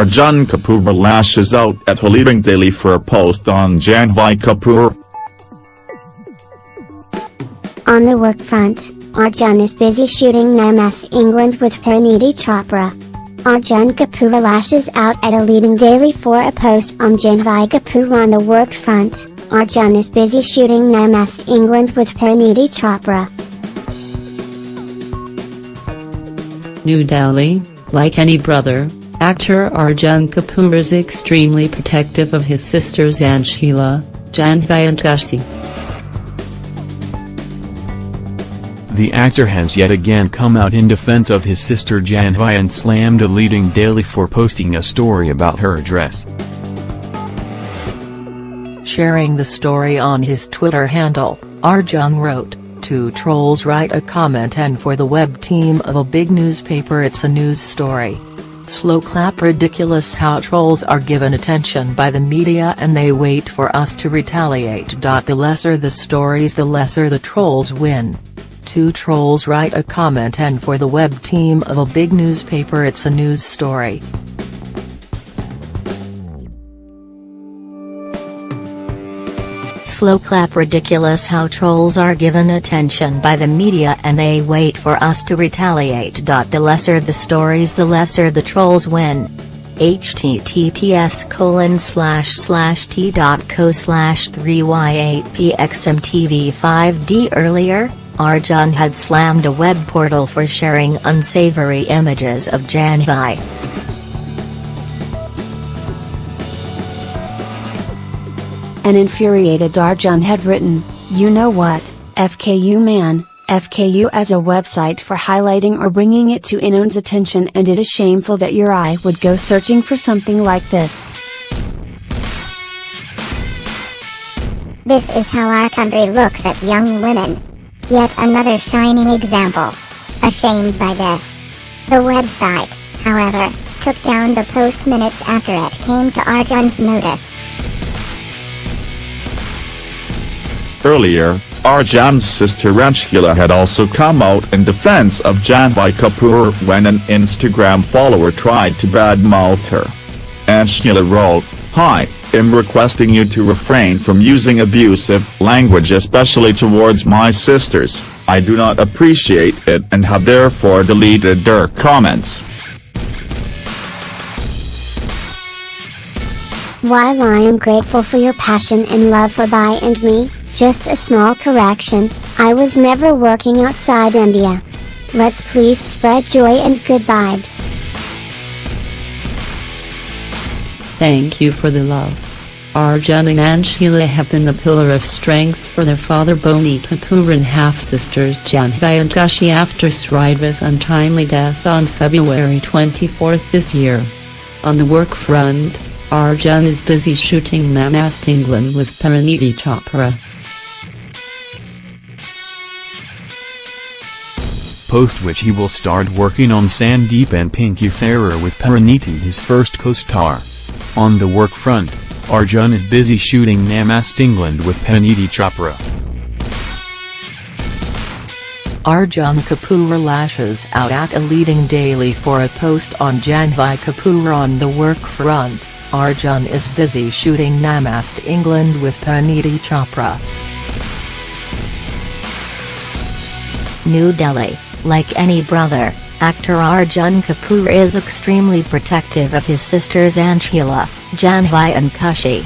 Arjun Kapoor lashes out at a leading daily for a post on Janhvi Kapoor. On the work front, Arjun is busy shooting Namaste England with Parineeti Chopra. Arjun Kapoor lashes out at a leading daily for a post on Janhvi Kapoor on the work front. Arjun is busy shooting Namaste England with Parineeti Chopra. New Delhi, like any brother, actor Arjun Kapoor is extremely protective of his sisters Anshula, Janhvi and Khushi. The actor has yet again come out in defense of his sister Janhvi and slammed a leading daily for posting a story about her address. Sharing the story on his Twitter handle, Arjun wrote, Two trolls write a comment and for the web team of a big newspaper it's a news story. Slow clap ridiculous how trolls are given attention by the media and they wait for us to retaliate. The lesser the stories the lesser the trolls win. Two trolls write a comment and for the web team of a big newspaper it's a news story. Slow clap ridiculous how trolls are given attention by the media and they wait for us to retaliate. The lesser the stories the lesser the trolls win. https colon slash slash t.co slash 3y8pxmtv5d Earlier, Arjun had slammed a web portal for sharing unsavory images of Janhvi. An infuriated Arjun had written, You know what, FKU man, FKU as a website for highlighting or bringing it to anyone's attention and it is shameful that your eye would go searching for something like this. This is how our country looks at young women. Yet another shining example. Ashamed by this. The website, however, took down the post minutes after it came to Arjun's notice. Earlier, Arjun's sister Anshula had also come out in defense of Janhvi Kapoor when an Instagram follower tried to badmouth her. Anshula wrote, Hi, I'm requesting you to refrain from using abusive language especially towards my sisters, I do not appreciate it and have therefore deleted their comments. While I am grateful for your passion and love for Bhai and me, just a small correction, I was never working outside India. Let's please spread joy and good vibes. Thank you for the love. Arjun and Anshula have been the pillar of strength for their father Boney Kapoor and half-sisters Janhvi and Khushi after Sridevi's untimely death on February 24 this year. On the work front, Arjun is busy shooting Namaste England with Parineeti Chopra. Post which he will start working on Sandeep and Pinky Faraar with Parineeti his first co-star. On the work front, Arjun is busy shooting Namaste England with Parineeti Chopra. Arjun Kapoor lashes out at a leading daily for a post on Janhvi Kapoor on the work front. Arjun is busy shooting Namaste England with Parineeti Chopra. New Delhi, like any brother, actor Arjun Kapoor is extremely protective of his sisters Anshula, Janhvi and Khushi.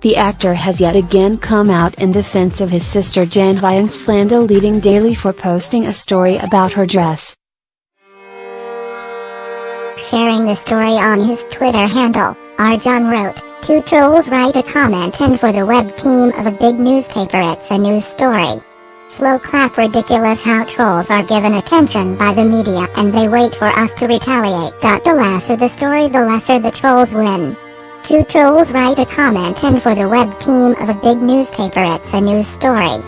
The actor has yet again come out in defense of his sister Janhvi and slammed a leading daily for posting a story about her dress. Sharing the story on his Twitter handle, Arjun wrote, Two trolls write a comment and for the web team of a big newspaper it's a news story. Slow clap ridiculous how trolls are given attention by the media and they wait for us to retaliate. The lesser the stories the lesser the trolls win. Two trolls write a comment and for the web team of a big newspaper it's a news story.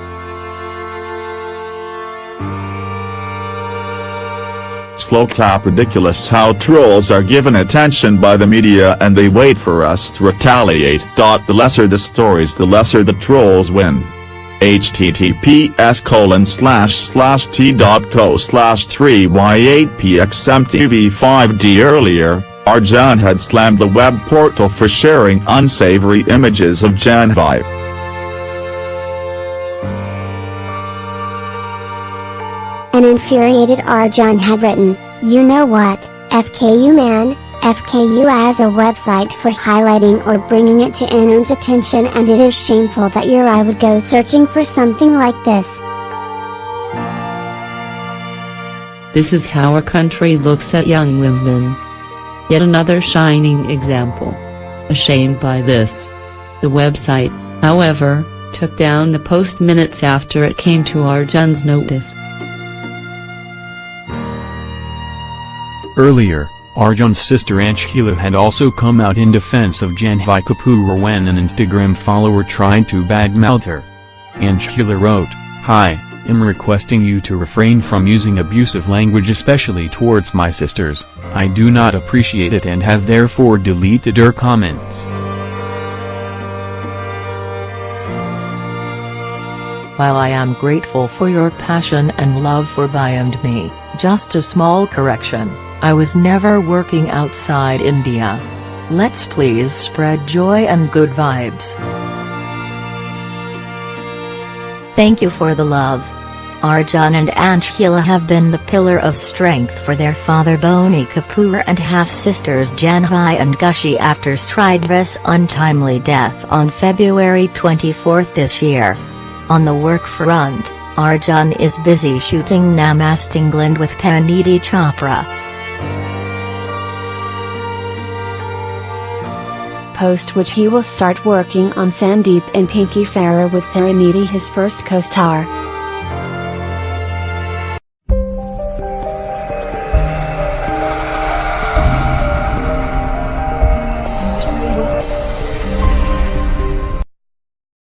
Slow clap ridiculous how trolls are given attention by the media and they wait for us to retaliate. The lesser the stories the lesser the trolls win. Https colon slash slash t.co slash 3y8pxmtv5d Earlier, Arjun had slammed the web portal for sharing unsavory images of Janhvi. An infuriated Arjun had written, You know what, FKU man, FKU as a website for highlighting or bringing it to anyone's attention and it is shameful that your eye would go searching for something like this. This is how our country looks at young women. Yet another shining example. Ashamed by this. The website, however, took down the post minutes after it came to Arjun's notice. Earlier, Arjun's sister Anshula had also come out in defense of Janhvi Kapoor when an Instagram follower tried to badmouth her. Anshula wrote, Hi, I'm requesting you to refrain from using abusive language especially towards my sisters, I do not appreciate it and have therefore deleted her comments. While I am grateful for your passion and love for Beyond Me, just a small correction, I was never working outside India. Let's please spread joy and good vibes. Thank you for the love. Arjun and Anshula have been the pillar of strength for their father Boney Kapoor and half-sisters Janhvi and Khushi after Sridevi's untimely death on February 24 this year. On the work front, Arjun is busy shooting Namaste England with Parineeti Chopra. post which he will start working on Sandeep and Pinky Faraar with Parineeti his first co-star.